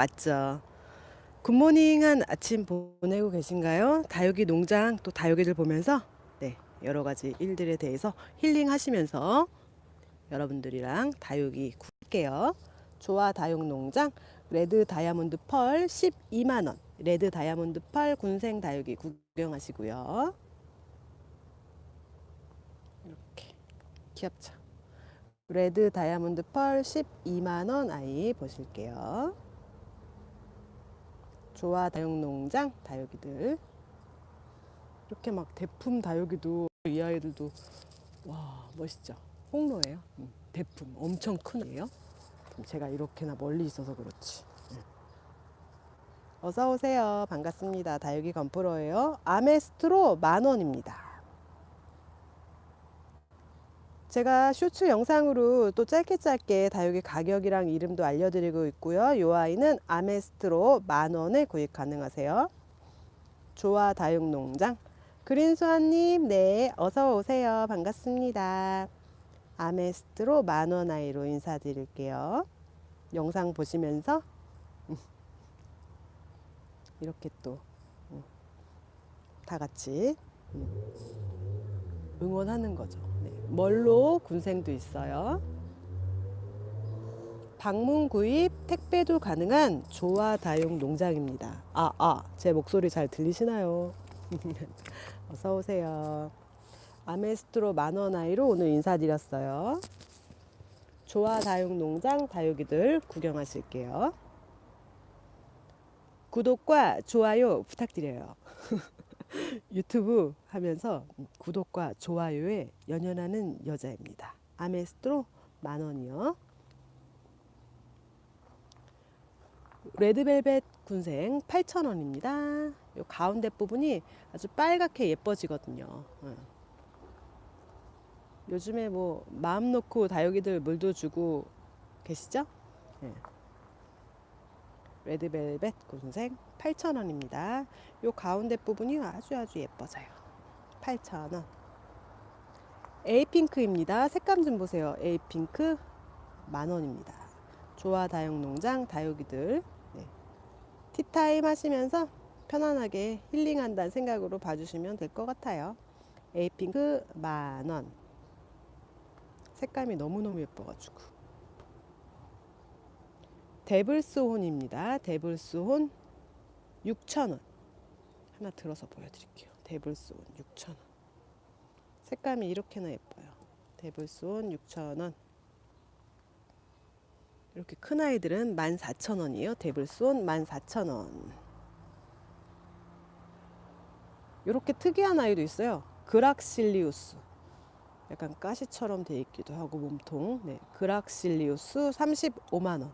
왔죠. 굿모닝한 아침 보내고 계신가요? 다육이 농장 또 다육이들 보면서 네, 여러 가지 일들에 대해서 힐링하시면서 여러분들이랑 다육이 볼게요. 조화 다육 농장 레드 다이아몬드 펄 12만 원. 레드 다이아몬드 펄 군생 다육이 구경하시고요. 이렇게 귀엽죠? 레드 다이아몬드 펄 12만 원 아이 보실게요. 조화 다육 농장 다육이들 이렇게 막 대품 다육이도 이 아이들도 와 멋있죠? 홍로예요. 음, 대품 엄청 큰 애예요. 제가 이렇게나 멀리 있어서 그렇지. 네. 어서 오세요. 반갑습니다. 다육이 건프로예요. 아메스트로 만 원입니다. 제가 쇼츠 영상으로 또 짧게 짧게 다육이 가격이랑 이름도 알려드리고 있고요. 이 아이는 아메스트로 만 원에 구입 가능하세요. 조화 다육농장 그린수아님 네 어서 오세요. 반갑습니다. 아메스트로 만원 아이로 인사드릴게요. 영상 보시면서 이렇게 또 다 같이 응원하는 거죠. 네. 멀로 군생도 있어요. 방문 구입 택배도 가능한 조화 다육 농장입니다. 아, 아, 제 목소리 잘 들리시나요? 어서 오세요. 아메스트로 만원 아이로 오늘 인사드렸어요. 조화 다육 농장 다육이들 구경하실게요. 구독과 좋아요 부탁드려요. 유튜브 하면서 구독과 좋아요에 연연하는 여자입니다. 아메스트로 만 원이요. 레드벨벳 군생 8,000원입니다. 요 가운데 부분이 아주 빨갛게 예뻐지거든요. 어. 요즘에 뭐 마음 놓고 다육이들 물도 주고 계시죠? 네. 레드벨벳 군생 8,000원입니다. 요 가운데 부분이 아주 아주 예뻐져요. 8,000원. 에이핑크입니다. 색감 좀 보세요. 에이핑크 만원입니다. 조화 다육농장 다육이들 네. 티타임 하시면서 편안하게 힐링한다는 생각으로 봐주시면 될 것 같아요. 에이핑크 만원. 색감이 너무너무 예뻐가지고. 데블스혼입니다. 데블스혼 6,000원. 하나 들어서 보여드릴게요. 데블스온 6,000원. 색감이 이렇게나 예뻐요. 데블스온 6,000원. 이렇게 큰 아이들은 14,000원이에요. 데블스온 14,000원. 이렇게 특이한 아이도 있어요. 그락실리우스. 약간 가시처럼 돼 있기도 하고 몸통. 네, 그락실리우스 35만 원.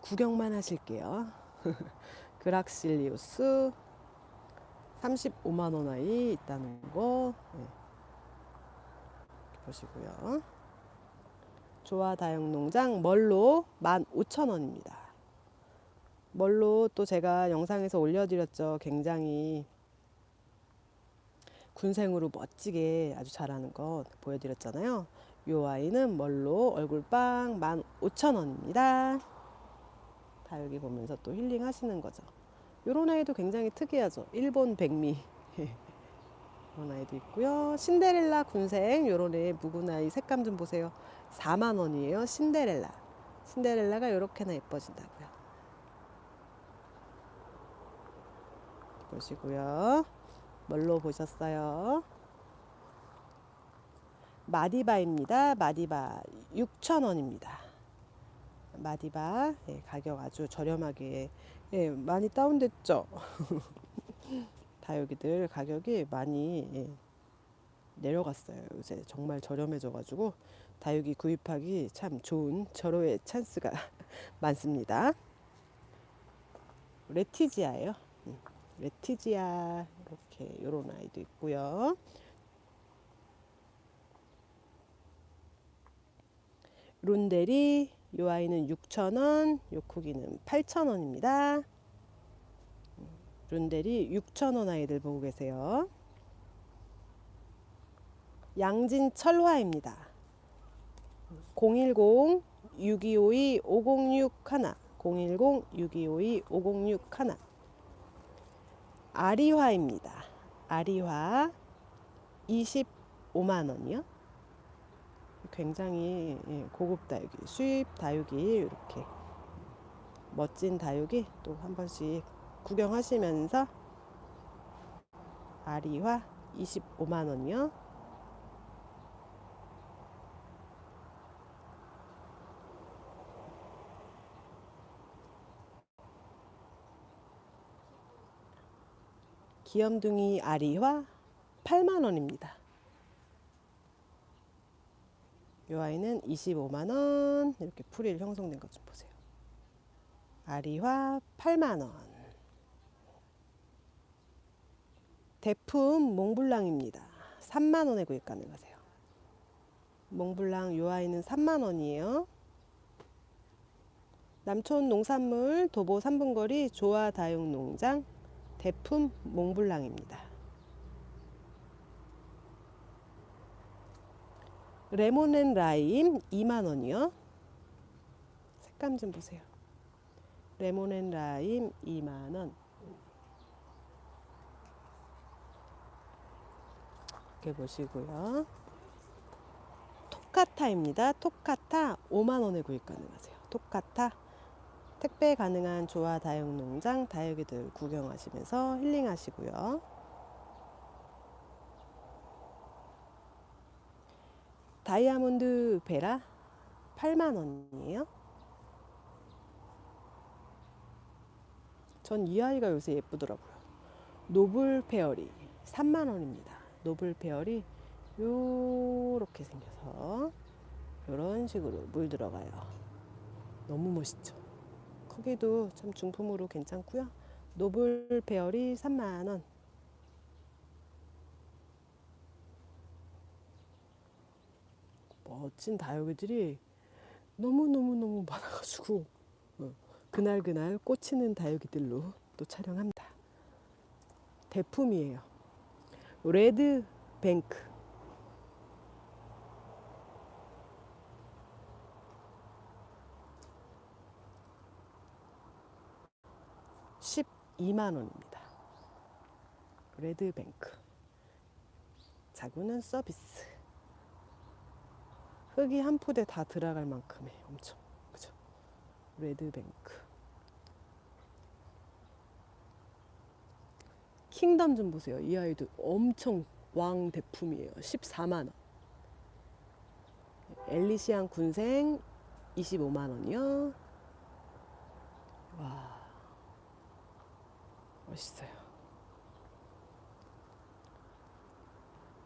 구경만 하실게요. 그락실리우스 35만원 아이 있다는 거 네. 보시고요. 조화 다육농장 멀로 15,000원입니다. 멀로 또 제가 영상에서 올려드렸죠. 굉장히 군생으로 멋지게 아주 잘하는 거 보여드렸잖아요. 요 아이는 멀로 얼굴빵 15,000원입니다. 다육이 보면서 또 힐링 하시는 거죠. 요런 아이도 굉장히 특이하죠. 일본 백미. 이런 아이도 있고요. 신데렐라 군생 요런 애 묵은 아이 색감 좀 보세요. 4만 원이에요. 신데렐라. 신데렐라가 이렇게나 예뻐진다고요. 보시고요. 뭘로 보셨어요? 마디바입니다. 마디바 6,000원입니다. 마디바 예, 가격 아주 저렴하게 예, 많이 다운됐죠. 다육이들 가격이 많이 예, 내려갔어요. 요새 정말 저렴해져 가지고 다육이 구입하기 참 좋은 절호의 찬스가 많습니다. 레티지아예요. 음, 레티지아 이렇게 요런 아이도 있고요. 룬데리 요 아이는 6,000원, 요 크기는 8,000원입니다. 룬델이 6,000원 아이들 보고 계세요. 양진 철화입니다. 010-6252-5061 010-6252-5061 아리화입니다. 아리화 25만 원이요. 굉장히 예, 고급 다육이, 수입 다육이 이렇게 멋진 다육이 또 한 번씩 구경하시면서 아리화 25만 원이요. 귀염둥이 아리화 8만 원입니다. 이 아이는 25만 원 이렇게 풀일 형성된 것 좀 보세요. 아리화 8만 원. 대품 몽블랑입니다. 3만 원에 구입 가능하세요. 몽블랑 이 아이는 3만 원이에요. 남촌 농산물 도보 3분거리 조화 다육 농장 대품 몽블랑입니다. 레몬 앤 라임 2만원이요. 색감 좀 보세요. 레몬 앤 라임 2만원. 이렇게 보시고요. 토카타입니다. 토카타 5만원에 구입 가능하세요. 토카타 택배 가능한 조화 다육 농장 다육이들 구경하시면서 힐링하시고요. 다이아몬드 베라 8만 원이에요. 전 이 아이가 요새 예쁘더라고요. 노블 페어리 3만 원입니다. 노블 페어리 요렇게 생겨서 이런 식으로 물 들어가요. 너무 멋있죠. 크기도 참 중품으로 괜찮고요. 노블 페어리 3만 원. 멋진 다육이들이 너무너무너무 많아가지고 어, 그날그날 꽂히는 다육이들로 또 촬영합니다. 대품이에요. 레드 뱅크 12만 원입니다. 레드뱅크. 자구는 서비스. 흙이 한 푸대 다 들어갈 만큼의 엄청 그죠? 레드뱅크. 킹덤 좀 보세요. 이 아이도 엄청 왕 대품이에요. 14만 원. 엘리시안 군생 25만 원이요. 와. 멋있어요.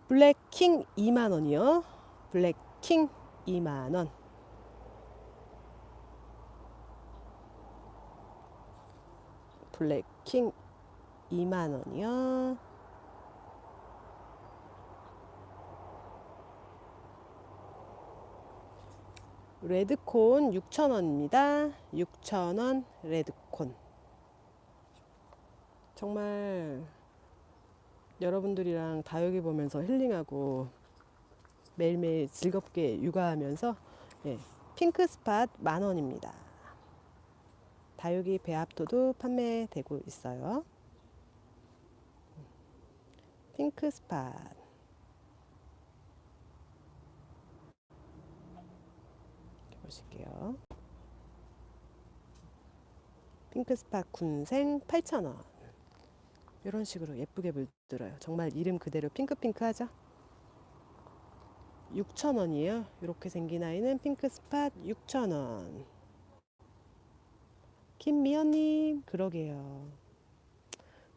블랙킹 2만 원이요. 블랙킹 2만 원. 블랙킹 2만 원이요. 레드콘 6,000원입니다. 6,000원 레드콘. 정말 여러분들이랑 다육이 보면서 힐링하고 매일매일 즐겁게 육아하면서 예, 핑크 스팟 만 원입니다. 다육이 배합토도 판매되고 있어요. 핑크 스팟 보실게요. 핑크 스팟 군생 8,000원. 이런 식으로 예쁘게 물들어요. 정말 이름 그대로 핑크핑크하죠? 6,000원이에요. 이렇게 생긴 아이는 핑크 스팟 6,000원. 김미연님, 그러게요.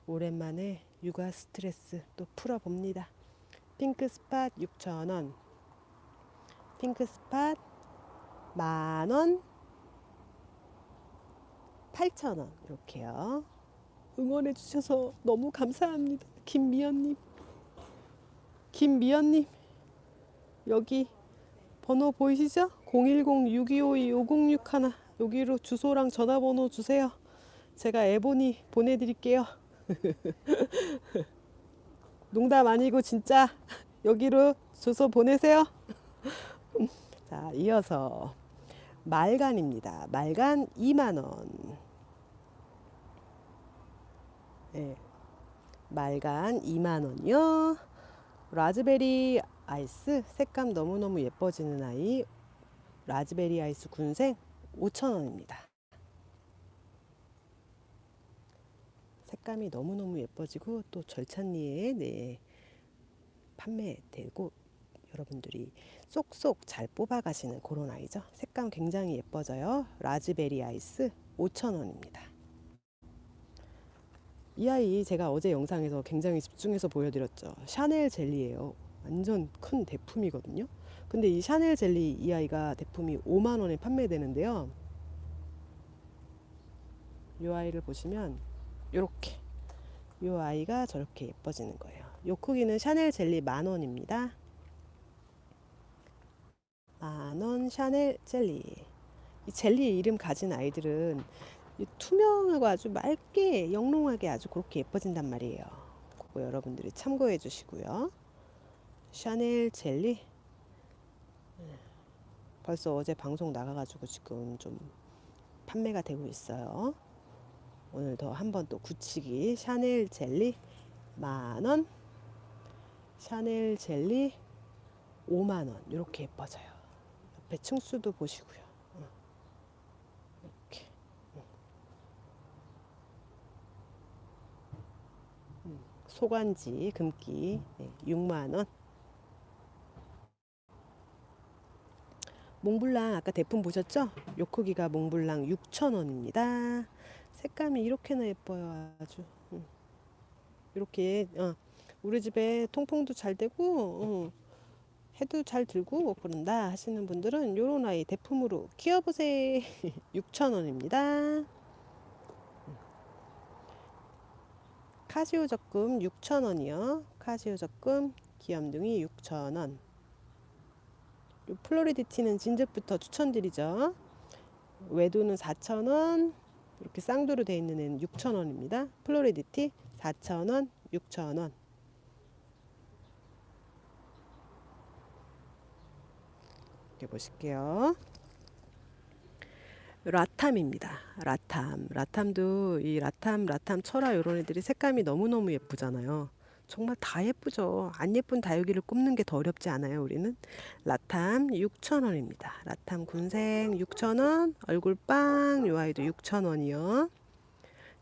오랜만에 육아 스트레스 또 풀어봅니다. 핑크 스팟 6,000원. 핑크 스팟 만원. 8,000원. 이렇게요. 응원해 주셔서 너무 감사합니다. 김미연님. 김미연님. 여기 번호 보이시죠? 010-6252-5061 여기로 주소랑 전화번호 주세요. 제가 에보니 보내드릴게요. 농담 아니고 진짜 여기로 주소 보내세요. 자, 이어서 말간입니다. 말간 2만원. 네. 말간 2만원이요. 라즈베리 아이스 색감 너무너무 예뻐지는 아이 라즈베리 아이스 군생 5천원입니다. 색감이 너무너무 예뻐지고 또 절찬리에 네, 판매되고 여러분들이 쏙쏙 잘 뽑아 가시는 그런 아이죠. 색감 굉장히 예뻐져요. 라즈베리 아이스 5,000원입니다. 이 아이 제가 어제 영상에서 굉장히 집중해서 보여드렸죠. 샤넬 젤리예요. 완전 큰 대품이거든요. 근데 이 샤넬 젤리 이 아이가 대품이 5만 원에 판매되는데요. 이 아이를 보시면 이렇게 이 아이가 저렇게 예뻐지는 거예요. 요 크기는 샤넬 젤리 만 원입니다. 만원 샤넬 젤리. 이 젤리 이름 가진 아이들은 투명하고 아주 맑게 영롱하게 아주 그렇게 예뻐진단 말이에요. 그거 여러분들이 참고해 주시고요. 샤넬 젤리. 네. 벌써 어제 방송 나가가지고 지금 좀 판매가 되고 있어요. 오늘 더 한 번 또 굳히기. 샤넬 젤리 만원 샤넬 젤리 5만원. 이렇게 예뻐져요. 옆에 층수도 보시고요. 이렇게. 소관지 금기. 네, 6만원 몽블랑 아까 대품 보셨죠? 요 크기가 몽블랑 6,000원입니다. 색감이 이렇게나 예뻐요 아주 응. 이렇게 어, 우리 집에 통풍도 잘 되고 어, 해도 잘 들고 그런다 하시는 분들은 요런 아이 대품으로 키워보세요 6,000원입니다 카시오 적금 6,000원이요 카시오 적금 귀염둥이 6,000원 플로리디티는 진즉부터 추천드리죠 외두는 4,000원 이렇게 쌍두로 되어 있는 애는 6,000원입니다. 플로리디티 4,000원, 6,000원. 이렇게 보실게요. 라탐입니다. 라탐. 라탐도 이 라탐, 라탐 철화 이런 애들이 색감이 너무너무 예쁘잖아요. 정말 다 예쁘죠. 안 예쁜 다육이를 꼽는 게 더 어렵지 않아요. 우리는 라탐 6,000원입니다. 라탐 군생 6,000원, 얼굴빵 요 아이도 6,000원이요.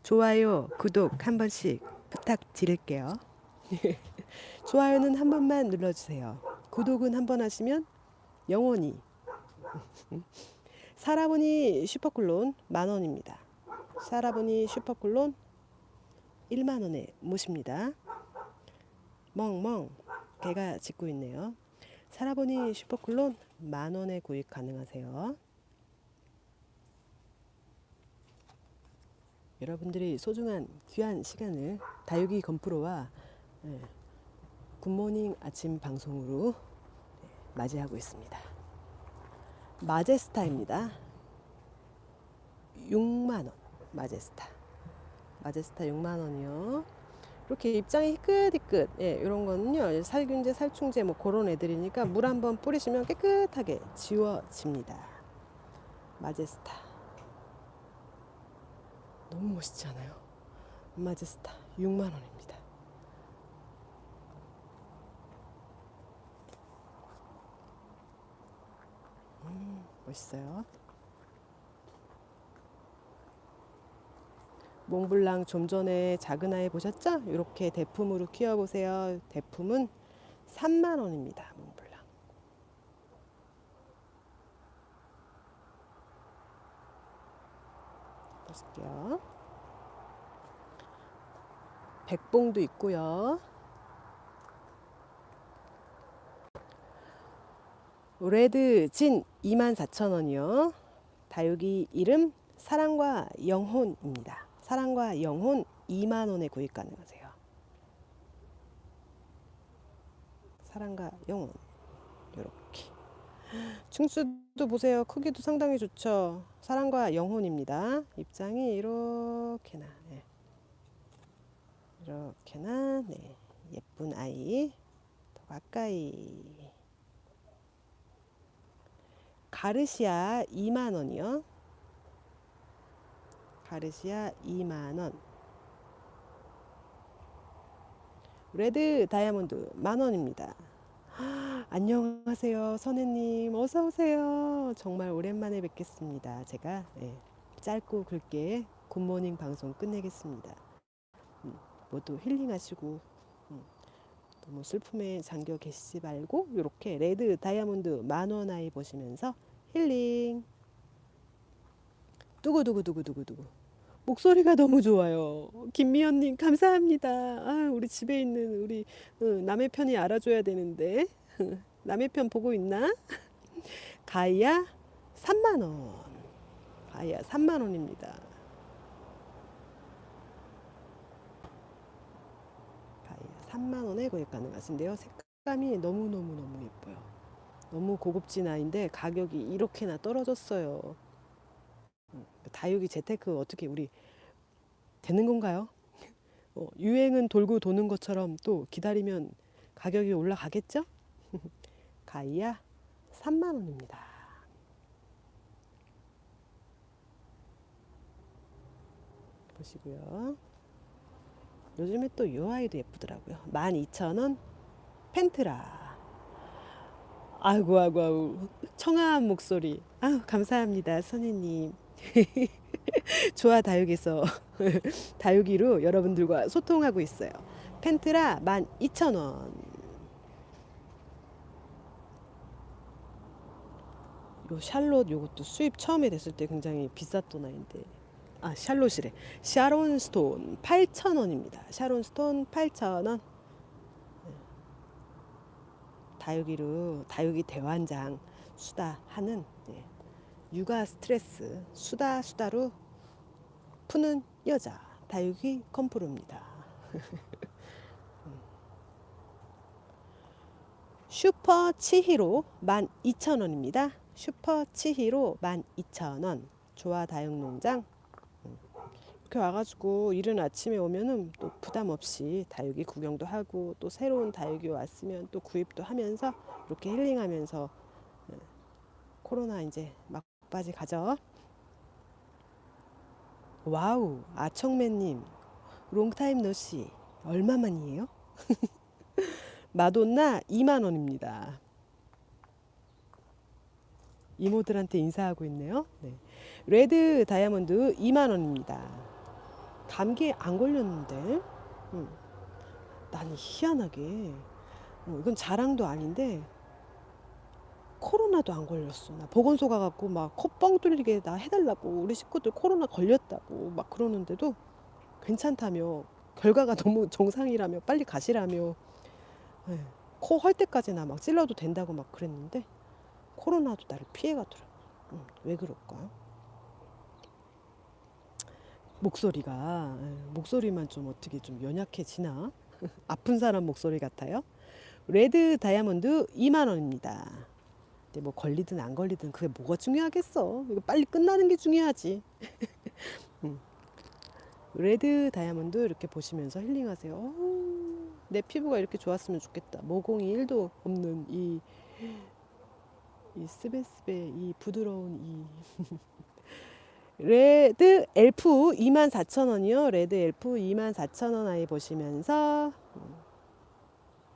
좋아요, 구독 한 번씩 부탁드릴게요. 좋아요는 한 번만 눌러주세요. 구독은 한 번 하시면 영원히 사라보니 슈퍼클론 만원입니다. 사라보니 슈퍼클론 1만원에 모십니다. 멍멍 개가 짖고 있네요. 살아보니 슈퍼클론 만원에 구입 가능하세요. 여러분들이 소중한 귀한 시간을 다육이 건프로와 네, 굿모닝 아침 방송으로 네, 맞이하고 있습니다. 마제스타입니다. 6만원 마제스타 마제스타 6만원이요. 이렇게 입장이 희끗희끗 예, 이런 거는요. 살균제 살충제 뭐 그런 애들이니까 물 한 번 뿌리시면 깨끗하게 지워집니다. 마제스타. 너무 멋있지 않아요? 마제스타 6만원입니다. 음, 멋있어요 몽블랑 좀 전에 작은 아이 보셨죠? 이렇게 대품으로 키워보세요. 대품은 3만원입니다. 몽블랑. 보실게요. 백봉도 있고요. 레드 진 24,000원이요. 다육이 이름 사랑과 영혼입니다. 사랑과 영혼 2만 원에 구입 가능하세요. 사랑과 영혼 이렇게 층수도 보세요. 크기도 상당히 좋죠. 사랑과 영혼입니다. 입장이 이렇게나 네. 이렇게나 네. 예쁜 아이 더 가까이 가르시아 2만 원이요. 가르시아 2만 원. 레드 다이아몬드 만 원입니다. 안녕하세요, 선혜님. 어서 오세요. 정말 오랜만에 뵙겠습니다. 제가 예, 짧고 굵게 굿모닝 방송 끝내겠습니다. 음, 모두 힐링하시고 음, 너무 슬픔에 잠겨 계시지 말고 이렇게 레드 다이아몬드 만원 아이 보시면서 힐링. 두구두구두구두구두구. 목소리가 너무 좋아요. 김미연님 감사합니다. 아, 우리 집에 있는 우리 어, 남의 편이 알아줘야 되는데 남의 편 보고 있나? 가이아 3만 원. 가이아 3만 원입니다. 가이아 3만 원에 구입 가능하신데요. 색감이 너무 너무 너무 예뻐요. 너무 고급진 아이인데 가격이 이렇게나 떨어졌어요. 음, 다육이 재테크 어떻게 우리 되는 건가요? 어, 유행은 돌고 도는 것처럼 또 기다리면 가격이 올라가겠죠? 가이아 3만 원입니다. 보시고요. 요즘에 또 이 아이도 예쁘더라고요. 12,000원 펜트라. 아이고 아이고 아이고 청아한 목소리. 아 감사합니다 선생님. 좋아 다육에서 다육이로 여러분들과 소통하고 있어요. 펜트라 12,000원. 요 샬롯 요것도 수입 처음에 됐을 때 굉장히 비쌌던 아이인데. 아 샬롯이래. 샤론 스톤 8,000원입니다. 샤론 스톤 8,000원. 다육이로 다육이 대환장 수다 하는 예, 육아 스트레스 수다 수다로 푸는 여자 다육이 컴프로입니다. 슈퍼 치히로 12,000원입니다. 슈퍼 치히로 12,000원. 조화 다육농장. 이렇게 와가지고 이른 아침에 오면은 또 부담 없이 다육이 구경도 하고 또 새로운 다육이 왔으면 또 구입도 하면서 이렇게 힐링하면서 예, 코로나 이제 막 바지 가죠. wow 아청맨님 long time no see 얼마만이에요? 마돈나 2만 원입니다. 이모들한테 인사하고 있네요. 네. 레드 다이아몬드 2만 원입니다. 감기에 안 걸렸는데, 음. 나는 희한하게, 어, 이건 자랑도 아닌데, 코로나도 안 걸렸어. 나 보건소 가갖고 막 코 뻥 뚫리게 나 해달라고 우리 식구들 코로나 걸렸다고 막 그러는데도 괜찮다며 결과가 너무 정상이라며 빨리 가시라며 네. 코할 때까지나 막 찔러도 된다고 막 그랬는데 코로나도 나를 피해가더라. 응, 왜 그럴까? 목소리가 에, 목소리만 좀 어떻게 좀 연약해지나? 아픈 사람 목소리 같아요. 레드 다이아몬드 2만 원입니다. 뭐 걸리든 안 걸리든 그게 뭐가 중요하겠어? 이거 빨리 끝나는 게 중요하지. 응. 레드 다이아몬드 이렇게 보시면서 힐링하세요. 어우, 내 피부가 이렇게 좋았으면 좋겠다. 모공이 1도 없는 이 이 すべすべ 이 부드러운 이 레드 엘프 24,000원이요. 레드 엘프 24,000원 아이 보시면서 음,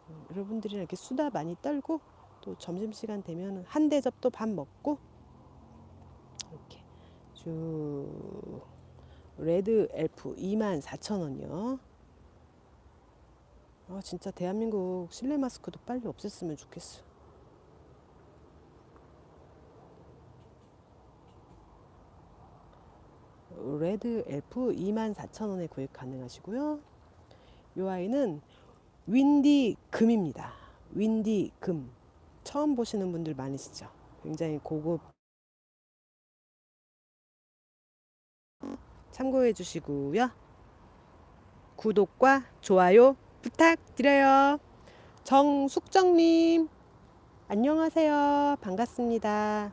음, 여러분들이랑 이렇게 수다 많이 떨고 또 점심시간 되면 한 대접도 밥 먹고 이렇게 쭉 레드 엘프 24,000원이요. 아 진짜 대한민국 실내 마스크도 빨리 없앴으면 좋겠어. 레드 엘프 24,000원에 구입 가능하시고요. 이 아이는 윈디 금입니다. 윈디 금. 처음 보시는 분들 많으시죠? 굉장히 고급 참고해 주시고요. 구독과 좋아요 부탁드려요. 정숙정님, 안녕하세요. 반갑습니다.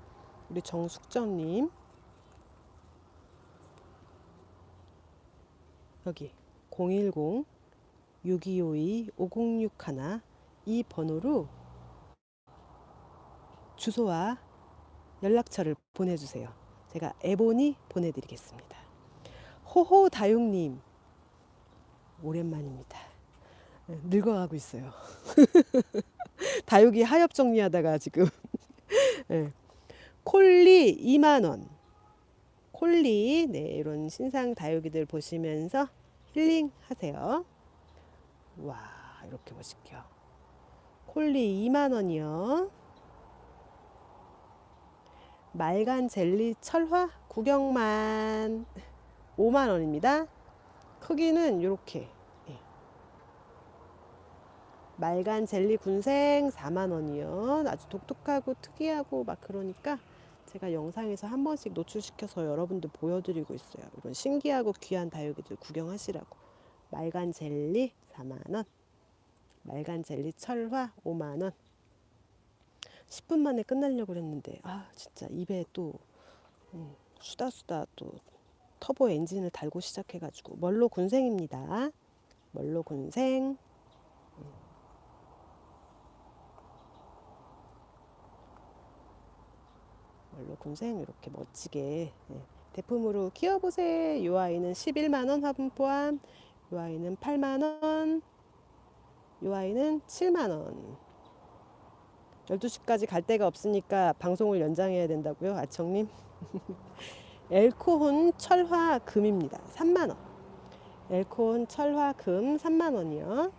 우리 정숙정님. 여기 010 6252 5061 이 번호로 주소와 연락처를 보내주세요. 제가 에보니 보내드리겠습니다. 호호 다육님 오랜만입니다. 네, 늙어가고 있어요. 다육이 하엽 정리하다가 지금 네. 콜리 2만 원. 콜리 네 이런 신상 다육이들 보시면서 힐링 하세요. 와 이렇게 보실게요. 콜리 2만 원이요. 말간 젤리 철화 구경만 5만 원입니다. 크기는 이렇게 예. 말간 젤리 군생 4만 원이요. 아주 독특하고 특이하고 막 그러니까 제가 영상에서 한 번씩 노출시켜서 여러분들 보여드리고 있어요. 이런 신기하고 귀한 다육이들 구경하시라고. 말간 젤리 4만 원. 말간 젤리 철화 5만 원. 10분 만에 끝나려고 했는데 아 진짜 입에 또 음, 수다 수다 또 터보 엔진을 달고 시작해가지고 멀로 군생입니다. 멀로 군생. 멀로 군생 이렇게 멋지게 예, 대품으로 키워보세요. 이 아이는 11만원 화분 포함. 이 아이는 8만원. 이 아이는 7만원. 12시까지 갈 데가 없으니까 방송을 연장해야 된다고요? 아청님? 엘코혼 철화 금입니다. 3만 원. 엘코혼 철화 금 3만 원이요.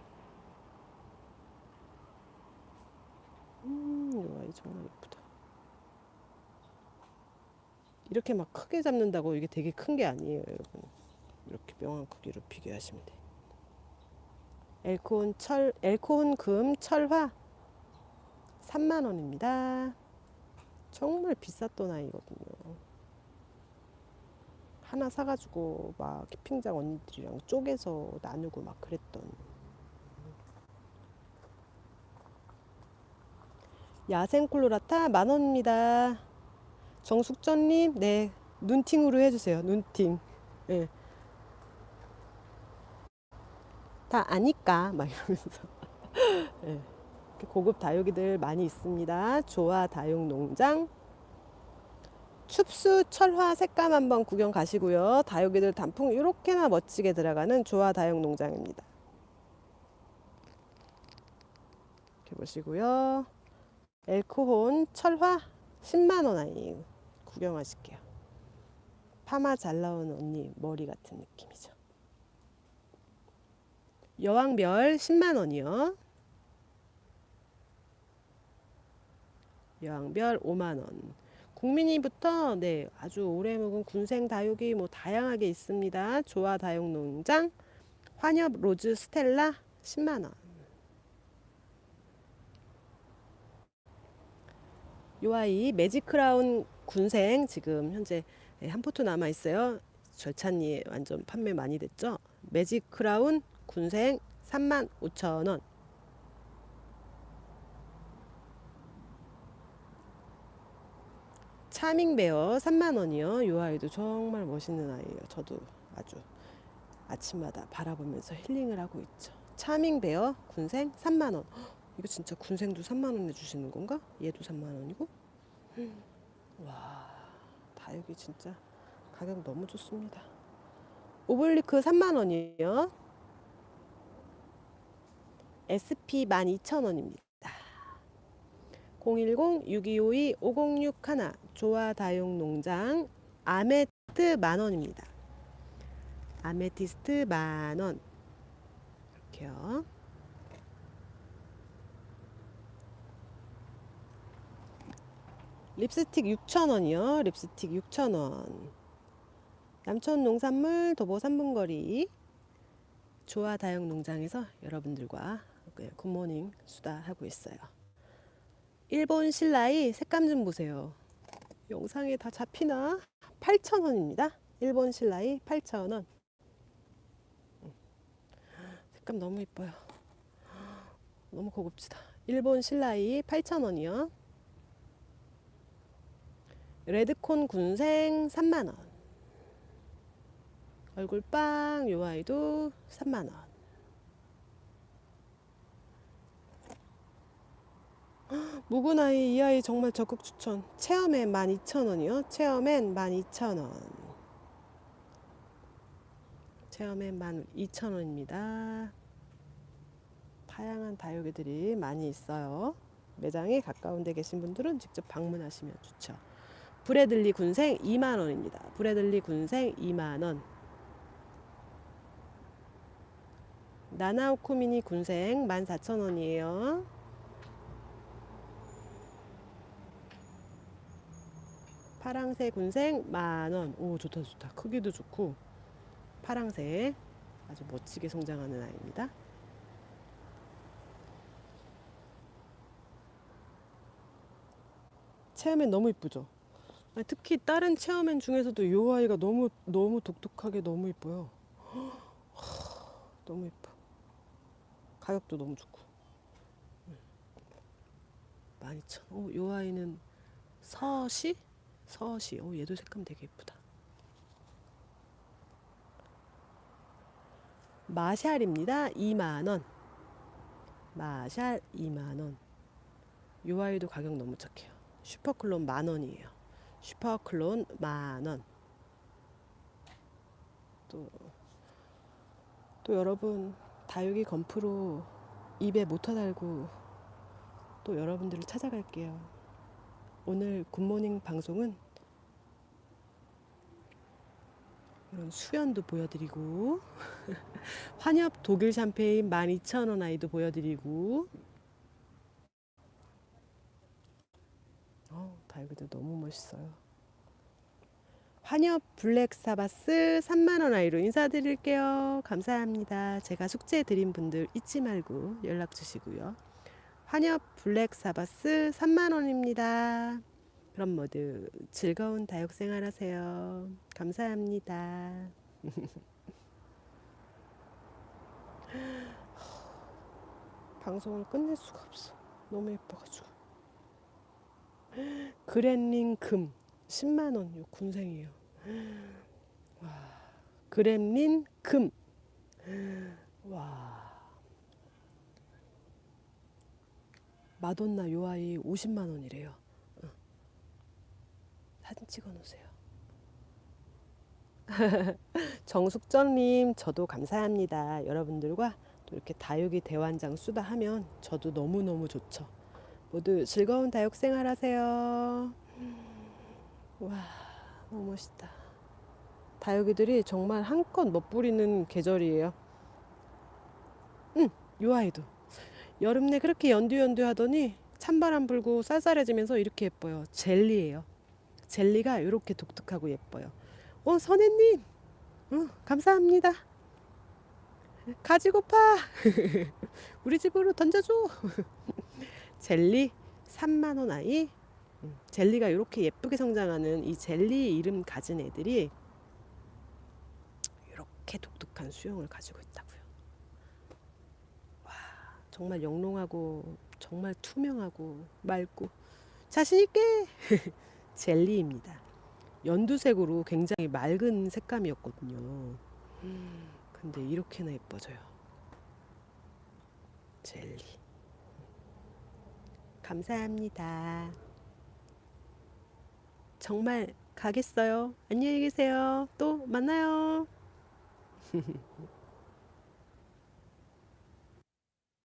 음, 이 정말 예쁘다. 이렇게 막 크게 잡는다고 이게 되게 큰 게 아니에요, 여러분. 이렇게 명한 크기로 비교하시면 돼요. 엘코혼 철, 엘코혼 금 철화 3만 원입니다. 정말 비쌌던 아이거든요. 하나 사가지고 막 캠핑장 언니들이랑 쪼개서 나누고 막 그랬던 야생 콜로라타 만 원입니다. 정숙전님, 네 눈팅으로 해주세요. 눈팅. 네. 다 아니까 막 이러면서. 네. 고급 다육이들 많이 있습니다. 조화 다육 농장. 춥수 철화 색감 한번 구경 가시고요. 다육이들 단풍 이렇게나 멋지게 들어가는 조화 다육 농장입니다. 이렇게 보시고요. 엘코혼 철화 10만원 아이 구경하실게요. 파마 잘 나오는 언니 머리 같은 느낌이죠. 여왕별 10만원이요. 여왕별 5만원. 국민이부터 네 아주 오래 묵은 군생 다육이 뭐 다양하게 있습니다. 조화 다육 농장 환엽 로즈 스텔라 10만 원. 요 아이 매직 크라운 군생 지금 현재 네, 한 포트 남아 있어요. 절찬리에 완전 판매 많이 됐죠. 매직 크라운 군생 3만 5천 원. 차밍베어 3만원이요. 이 아이도 정말 멋있는 아이예요. 저도 아주 아침마다 바라보면서 힐링을 하고 있죠. 차밍베어 군생 3만원. 이거 진짜 군생도 3만원 내주시는 건가? 얘도 3만원이고? 와, 다육이 진짜 가격 너무 좋습니다. 오블리크 3만원이에요. SP 12,000원입니다. 010-6252-5061 조화다육농장 아메트 만원입니다. 아메티스트 만원 이렇게요. 립스틱 6,000원이요. 립스틱 6,000원. 남촌 농산물 도보 3분거리 조화 다육 농장에서 여러분들과 굿모닝 수다 하고 있어요. 일본 신라이 색감 좀 보세요. 영상에 다 잡히나? 8,000원입니다. 일본 신라이 8,000원. 색감 너무 이뻐요. 너무 고급지다. 일본 신라이 8,000원이요. 레드콘 군생 3만원. 얼굴빵 요 아이도 3만원. 묵은 아이 이 아이 정말 적극 추천. 체험엔 12,000원이요. 체험엔 12,000원. 체험엔 12,000원입니다. 다양한 다육이들이 많이 있어요. 매장에 가까운 데 계신 분들은 직접 방문하시면 좋죠. 브래들리 군생 2만 원입니다. 브래들리 군생 2만 원. 나나오쿠미니 군생 14,000원이에요. 파랑새 군생 만원. 오, 좋다, 좋다. 크기도 좋고. 파랑새. 아주 멋지게 성장하는 아이입니다. 체어맨 너무 이쁘죠? 특히 다른 체어맨 중에서도 이 아이가 너무, 너무 독특하게 너무 이뻐요. 너무 이뻐. 가격도 너무 좋고. 12,000원. 오, 이 아이는 서시? 서시. 오, 얘도 색감 되게 예쁘다. 마샬입니다. 2만원. 마샬 2만원. 요 아이도 가격 너무 착해요. 슈퍼클론 만원이에요. 슈퍼클론 만원. 또, 또 여러분, 다육이 건프로 입에 모터 달고 또 여러분들을 찾아갈게요. 오늘 굿모닝 방송은 이런 수연도 보여드리고 환엽 독일 샴페인 12,000원 아이도 보여드리고 어, 다육이도 너무 멋있어요. 환엽 블랙 사바스 3만원 아이로 인사드릴게요. 감사합니다. 제가 숙제 드린 분들 잊지 말고 연락 주시고요. 환엽 블랙 사바스 3만원입니다. 그럼 모두 즐거운 다육 생활 하세요. 감사합니다. 방송을 끝낼 수가 없어. 너무 예뻐가지고. 그랜링 금 10만원. 요 군생이에요. 와. 그램린 금. 와. 마돈나 요 아이 50만원이래요. 사진 찍어 놓으세요. 정숙전님, 저도 감사합니다. 여러분들과 또 이렇게 다육이 대환장 수다 하면 저도 너무너무 좋죠. 모두 즐거운 다육 생활 하세요. 와, 너무 멋있다. 다육이들이 정말 한껏 멋부리는 계절이에요. 응, 요 아이도. 여름 내 그렇게 연두연두 하더니 찬바람 불고 쌀쌀해지면서 이렇게 예뻐요. 젤리예요. 젤리가 이렇게 독특하고 예뻐요. 어, 선혜님, 어, 감사합니다. 가지고파. 우리 집으로 던져줘. 젤리 3만 원 아이. 음, 젤리가 이렇게 예쁘게 성장하는 이 젤리 이름 가진 애들이 이렇게 독특한 수영을 가지고 있다고요. 와, 정말 영롱하고 정말 투명하고 맑고 자신 있게 젤리입니다. 연두색으로 굉장히 맑은 색감이었거든요. 근데 이렇게나 예뻐져요. 젤리. 감사합니다. 정말 가겠어요. 안녕히 계세요. 또 만나요.